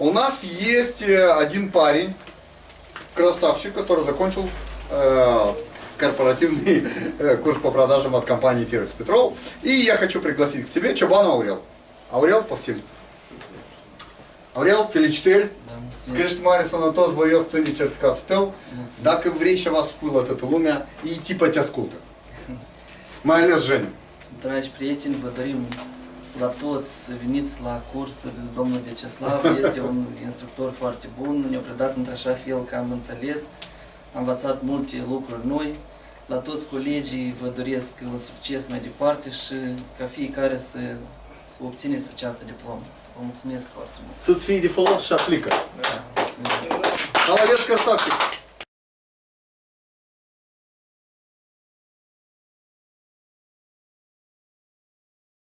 У нас есть э, один парень, красавчик, который закончил э, корпоративный э, курс по продажам от компании Тирекс Петрол. И я хочу пригласить к себе Чабана Аурел. Аурел, повтори. Аурел, felicitări. Скажи Марис Анатос, voios ține certificatul tău. Dacă vrei și va spune toată lumea, и типа te ascultă. Mai ales Женя. Dragi prieteni, vă dorim la toți, veniți la cursul domnului Vyacheslav, este un instructor foarte bun, ne-a predat într-așa fel că am înțeles, am învățat multe lucruri noi. La toți colegii vă doresc un succes mai departe și ca fiecare să, să obțineți această diplomă. Vă mulțumesc foarte mult. Să-ți fie de folos și aplică. Mulțumesc. Молодец, красавчик.